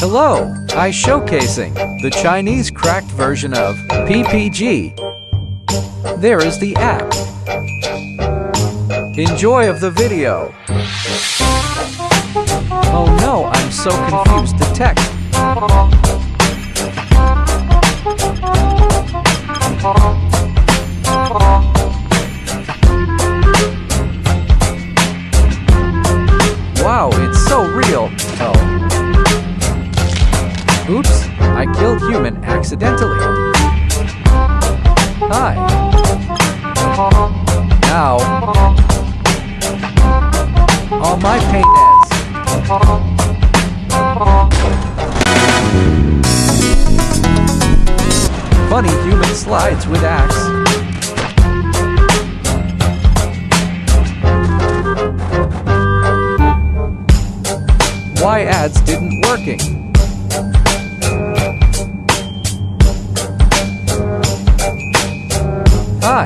Hello, I showcasing the Chinese cracked version of PPG. There is the app. Enjoy of the video. Oh no, I'm so confused. The text. Wow, it's so real. Oh. Oops, I killed human accidentally. Hi. Now. All my pain is. Funny human slides with axe. Why ads didn't working? Hi.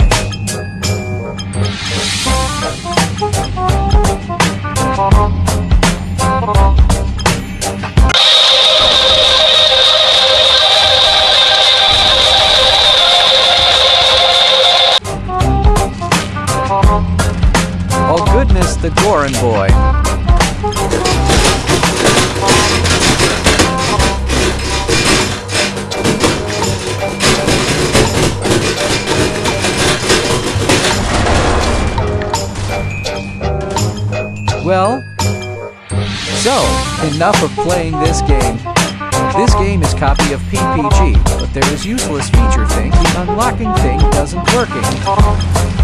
Oh goodness, the Goran boy. Well, so, enough of playing this game. This game is copy of PPG, but there is useless feature thing, the unlocking thing doesn't working.